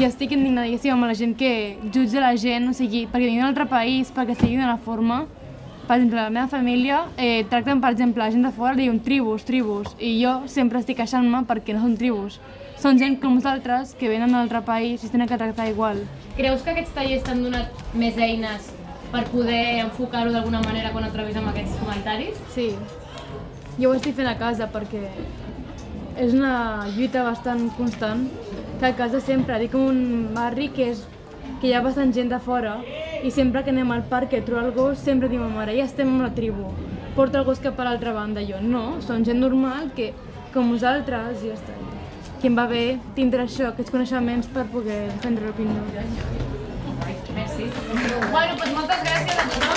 i estic indignadíssima amb la gent que jutja la gent, o sigui, perquè vinguin d'un altre país, perquè estigui d'una forma. Per exemple, la meva família eh, tracten, per exemple, la gent de fora, diuen tribus, tribus, i jo sempre estic queixant-me perquè no són tribus. Són gent com nosaltres que venen d'un altre país i es tenen que tractar igual. Creus que aquests tallers t'han donat més eines per poder enfocar-ho d'alguna manera quan et trobis amb aquests comentaris? Sí, jo ho estic fent a casa perquè és una lluita bastant constant que a casa sempre, dic un barri que, és, que hi ha bastant gent de fora i sempre que anem al parc i trobo el gos sempre diu ma mare, ja estem amb la tribu, porta el gos cap a l'altra banda. Jo, no, són gent normal que, com vosaltres, i ja està. Que em va bé tindre això, aquests coneixements per poder prendre l'opinió. Merci. Bueno, doncs moltes gràcies a tothom.